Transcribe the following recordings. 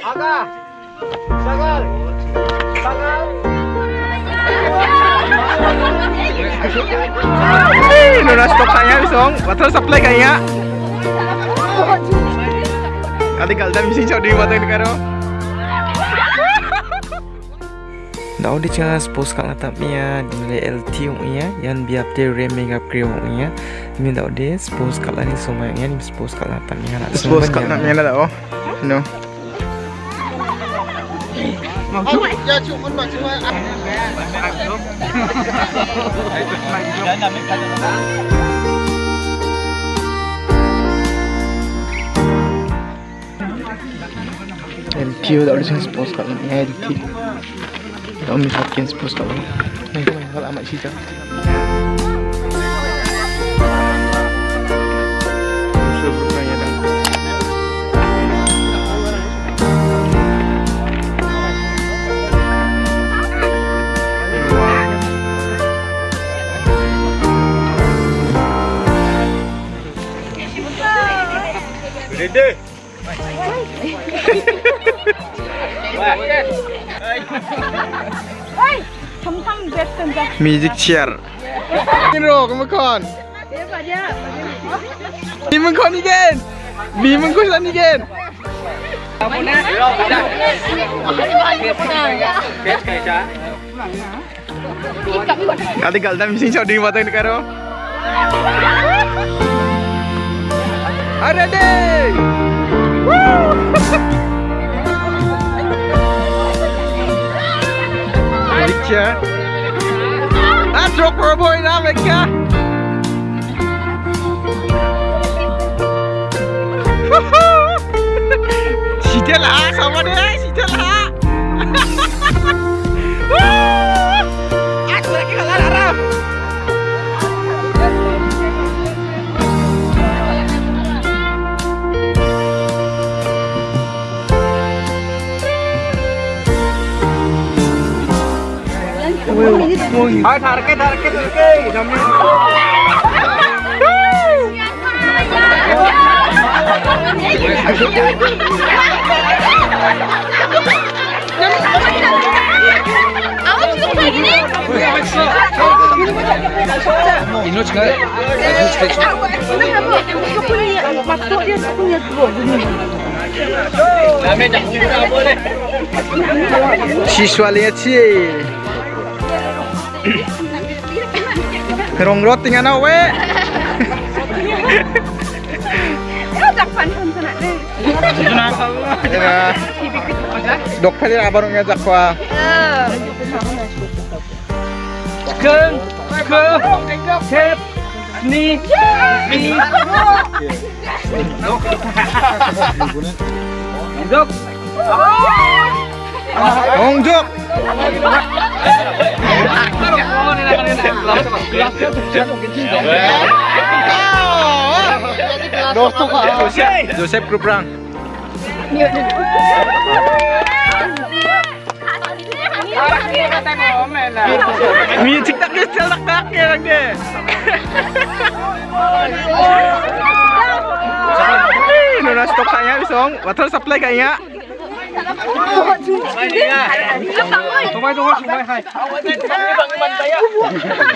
Aga. Sagal. Sagal. No na-stop kaya bisong. Water supply kaya. Kali kalda misi chau di mata karo. Daw di changa suppose kang atap ya di LT ung ya yan biap de re mega crew ung ya mi daw de suppose kala ni soma ya ni suppose kala atap ya na suppose kala ya na daw no Ngon chút Giờ chịu con mà chứ Ăn Ăn. Chút Đấy là mình phải cho nó Em kêu đạo lý sinh sports cậu nghe thì đâu mình học kiến sports cậu. Mình không phải là mãi chi chắc Music chair. Dia pada. Mi mengkon again. Mi mengkusan again. Kali mata karo. Ada deh. troppo una buona nave qua Si te la, sa vuole, si te la ngomongin. Oh, target, target, target. Inочка, Inочка. Шишвале, чей? Kenapa? Aku punya masuk dia punya dua. Siswa lihat sih. Rong rot tinggal nawe. Kau tak pantas sana deh. Ya. Dok pali abarong ngajak kwa. Ke ke tep ni ni. Dok. Ong jok. Dosto ka. Joseph. Joseph Kruprang. Music tak ke sel tak. Water supply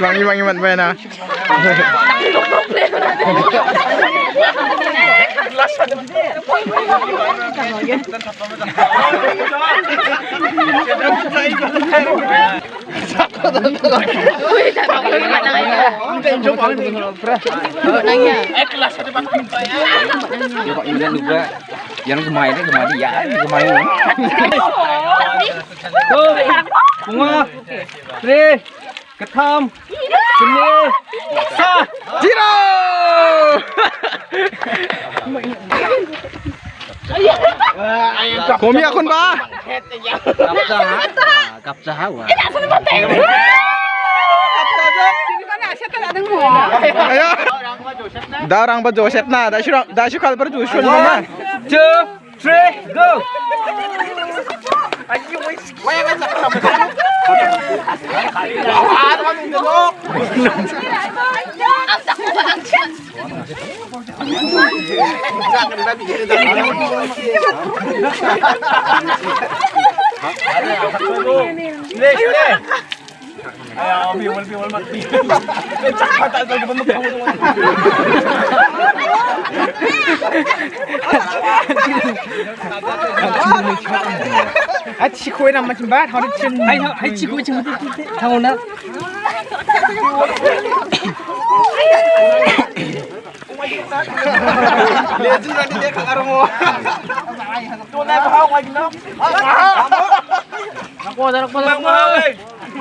Bằng như bằng như bạn về nè Ikhlas ada pak pintu ya. Ya pak Yulian juga. Yang ini gemain ya gemain Tuh. Bunga. Tri. Ketam. Kene. Sa. Jiro! Komi akon ba? kapsa hawa Ayo. Darang ba Joseph na? Da shura da shukal bar Joshua na. two, three, go! Are you wasting? Ba bat, lagi nak. Nak kuat, nak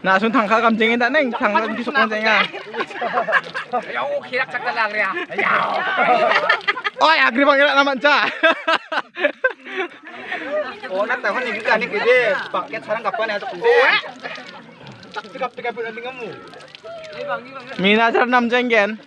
Nah, sun tangka kamjengin tak neng, tangka di sok kamjengan. Ya oh, kira cak kalang ya. Ya. Oh, ya gri panggil nama ca. Oh, nak tahu ni juga ni gede, paket sarang kapan ya tuh gede. Tegap tegap udah kamu. Mina sarang namjengen.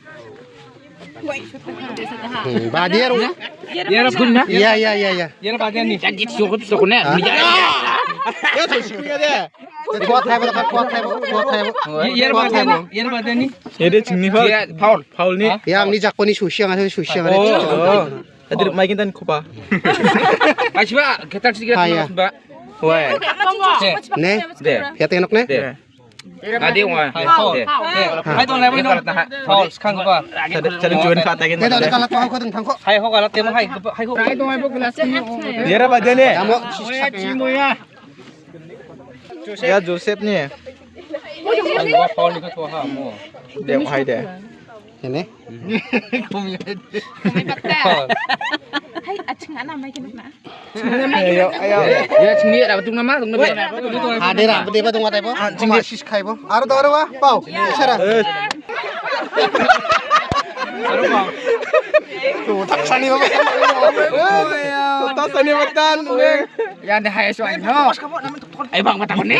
Badia rumah. Dia rumah guna. Iya iya iya iya. Dia badia nih. Jadi sukut sukune. Ya tuh sukune deh. Kuat hai bro, kuat hai bro, kuat hai bro. Iya badia nih. Iya badia nih. Ya deh cingni faul. Faul faul nih. Ya amni jakpo nih sushi yang ada sushi yang ada. Oh. Tadi makin tan kupa. Asyik pak, kita harus segera. Wah. Ne, ya tengok ne. ada yang mau? thấy à chừng ngã nằm mấy cái nè ayo ayo ya chừng nghĩa là tung nama tung nama à đây là đây là tung tay bố chừng nghĩa shish khai bố à đó đó bao sao 탁산이 너무 탁산이 맞다 야 내가 해줘 아이 방 맞다 보네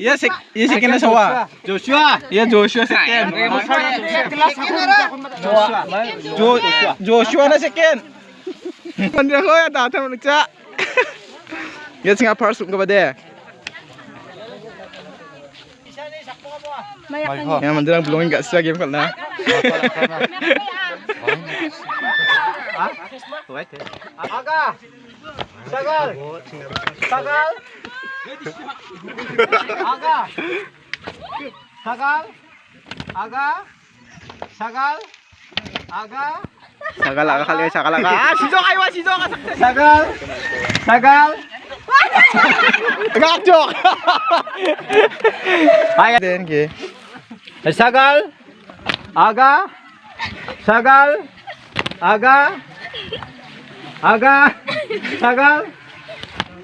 Ya, sek, ya sekian sawa. Joshua. Ya, Joshua sekian. Jo, Joshua na sekian. Mandi ako ya, datang menurut Ya, singa Paul suka pada. Ya, mandirang belum enggak sih game kalau. Aga. Sagal. Sagal. Aga. Sagal. Aga. Sagal. Aga. Sagal aga kali sagal aga. Ah, sizo kayo, sizo ka. Sagal. Sagal. Ngakjok. Ay, din ki. Sagal. Aga. Sagal. Aga. Aga.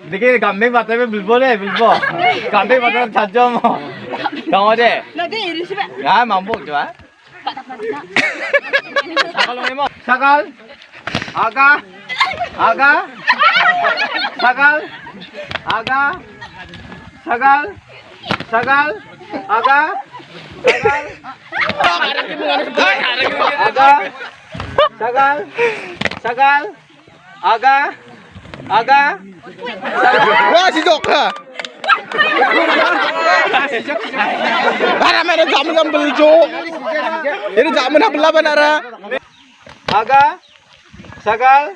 Sagal. देखिए गांबे माता में बिल्बो है बिल्बो गांबे माता में छज्जो मो Yang ada. Nanti ini sih, Pak. Ya, mampu coba. Sakal mo. Sakal. Aga. Aga. Sakal. Aga. Sakal. Sakal. Aga. Sakal. Aga. Sakal. Sakal. Aga. Aga. Wah, si Jok ha. Para mana jamu yang beli Jok. Ini jamu nak bela banara. Aga. Sakal.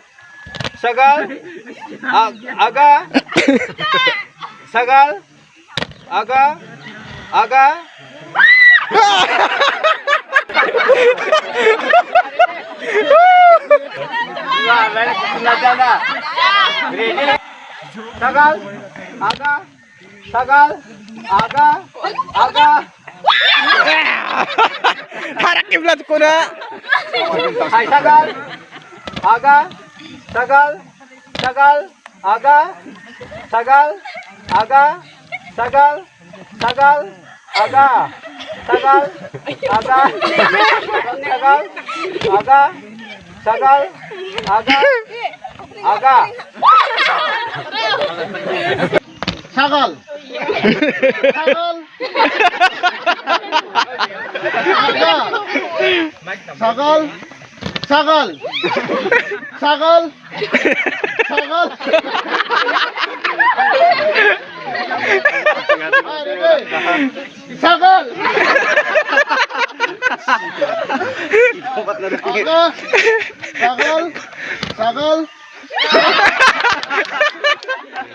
A- Aga. Sakal. Aga. Aga. सगल आगा सगल आगा आगा। हरा किबलत कोना। हाय सगल आगा सगल सगल आगा सगल आगा सगल सगल आगा सगल आगा सगल आगा सगल आगा आगा। ছাগল। ছাগল। ছাগল। ছাগল। ছাগল। ছাগল। ছাগল। ছাগল। ছাগল। Sagal.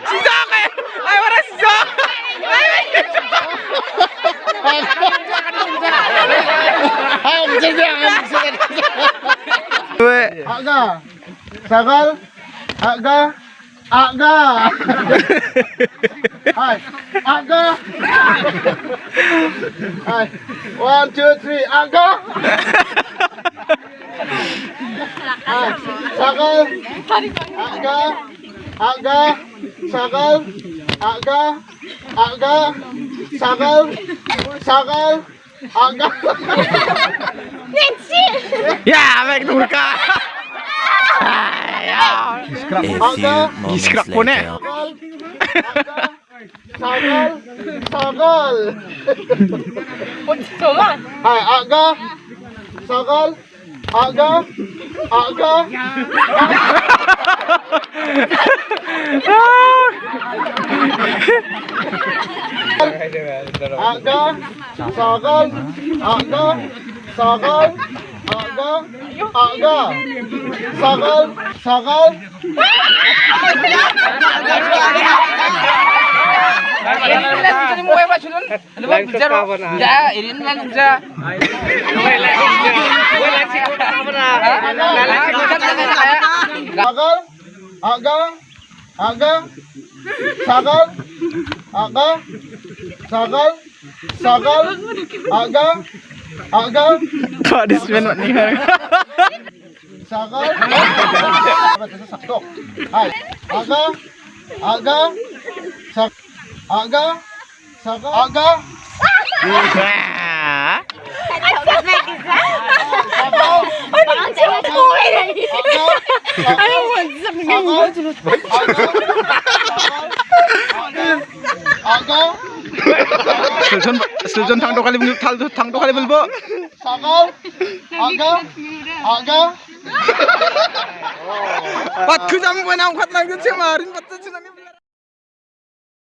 Sagal. Sagal. Sagal. Hai, Rebe. Sagal. Aga. Sagal. Sagal. Ayo, bisa Aga. Sagal. Aga. Aga. Hai. Aga. Hai. One, two, three. Aga. Ah, sakal, aga, aga, sakal, aga, aga, sakal, sakal, aga. Ya, baik nurka. Aga, diskrak pone. Sakal, sakal. Pun coba. Hai, aga, sakal. Aga. Aga. Aga. Sagal. Aga. Sagal. Aga. Aga. Sagal. Sagal. Ya, ini kan bisa. Sagal. 아가 사과 아가 우자 사과 얼마나 제가 소외래 아유 뭐 아가 슬전 슬전 탕도 칼리 불 탈도 탕도 칼리 불보 사과 아가 아가 밭그 잠만 안 갔나 그 지금 아린 밭도 지나면